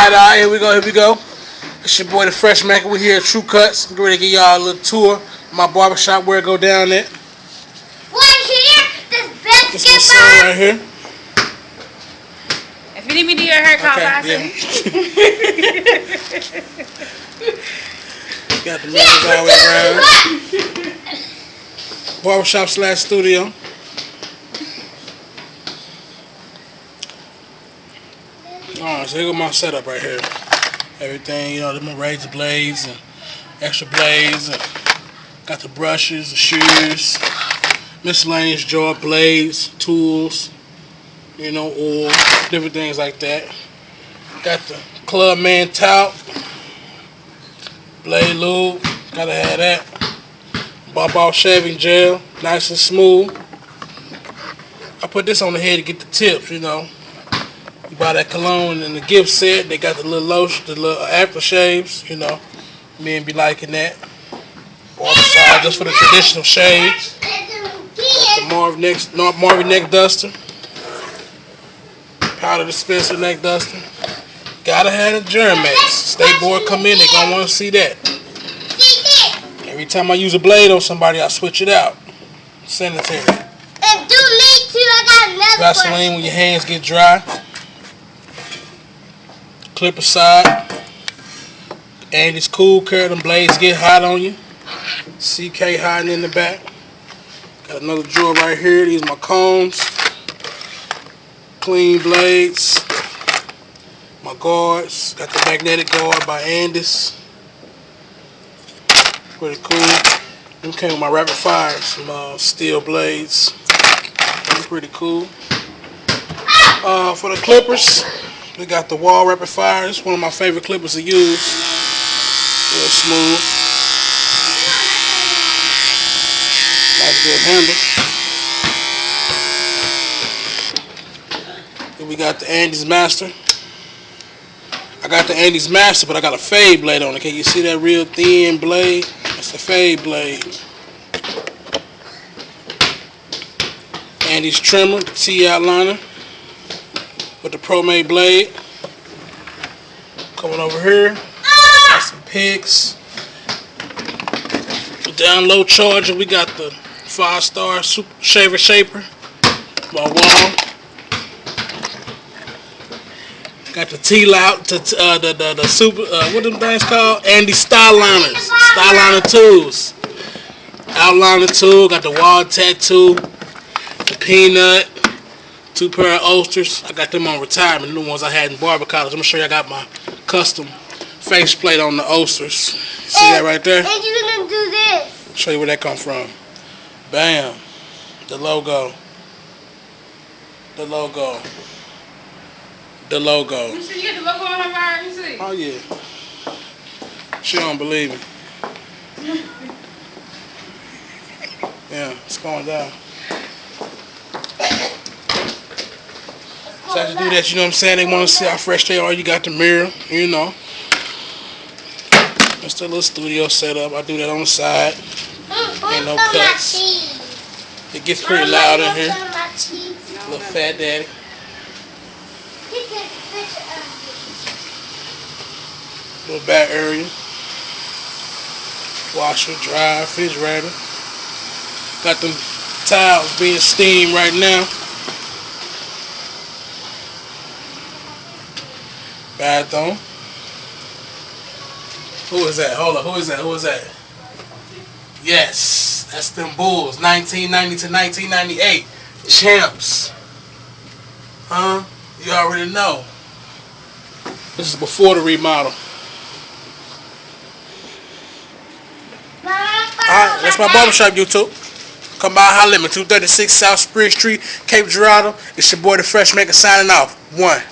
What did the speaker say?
Alright, alright, here we go, here we go. It's your boy the Fresh Mac. We're here at True Cuts. I'm ready to give y'all a little tour of my barbershop where it go down at. One here, this This my son right here. If you need me to do your hair, call Okay, Boston. yeah. Got the mirrors all the way around. Barbershop slash studio. Alright, so here go my setup right here. Everything, you know, my razor blades and extra blades. And got the brushes, the shears, miscellaneous jaw blades, tools, you know, oil, different things like that. Got the Clubman talc, blade lube, gotta have that. Bob off shaving gel, nice and smooth. I put this on the head to get the tips, you know. You buy that cologne and the gift set, they got the little lotion, the little aftershaves, you know. Men be liking that. Barber side just for the traditional shaves. The Marvin neck, Marvin neck duster. Powder dispenser neck duster. Gotta have the Germax. State board come in, they gonna wanna see that. Every time I use a blade on somebody, I switch it out. Sanitary. And do me too. I got another Vaseline when your hands get dry. Clipper side. Andis cool care. Them blades get hot on you. CK hiding in the back. Got another drawer right here. These are my combs. Clean blades. My guards. Got the magnetic guard by Andis. Pretty cool. Them came with my rapid fire. Some uh, steel blades. Pretty cool. Uh, for the clippers, we got the Wahl rapid fire. It's one of my favorite clippers to use. Real smooth. Nice good handle. Then we got the Andis Master. I got the Andis Master, but I got a fade blade on it. Can you see that real thin blade? That's the fade blade. Andis trimmer, the T outliner with the ProMade blade. Coming over here, got some picks. Down low charger, we got the five star shaver shaper. My Wahl. Got the T lout, to uh, the, the the super uh, what them things called? Andis Styliners, Styliner tools. Outliner tool, got the Wahl tattoo, the peanut, two pair of Osters. I got them on retirement, the new ones I had in barber college. I'm gonna show you I got my custom faceplate on the Osters. See that right there? And you're gonna do this. Show you where that come from. Bam. The logo. The logo. The logo. You sure you get the logo on her? Let me see. Oh yeah. She don't believe me. Yeah, it's going down. So I just do that, you know what I'm saying? They want to see how fresh they are. You got the mirror, you know. It's a little studio setup. I do that on the side. Ain't no cuts. It gets pretty loud in here. Little fat daddy. Little back area. Washer, dryer, refrigerator. Got them tiles being steamed right now. Bathroom. Who is that? Hold on. Who is that? Who is that? Yes, that's them Bulls. 1990 to 1998. Champs. Huh? You already know. This is before the remodel. Alright, that's my barbershop, YouTube. Come by, holler at me. 236 South Spring Street, Cape Girardeau. It's your boy, the Fresh Maker, signing off. One.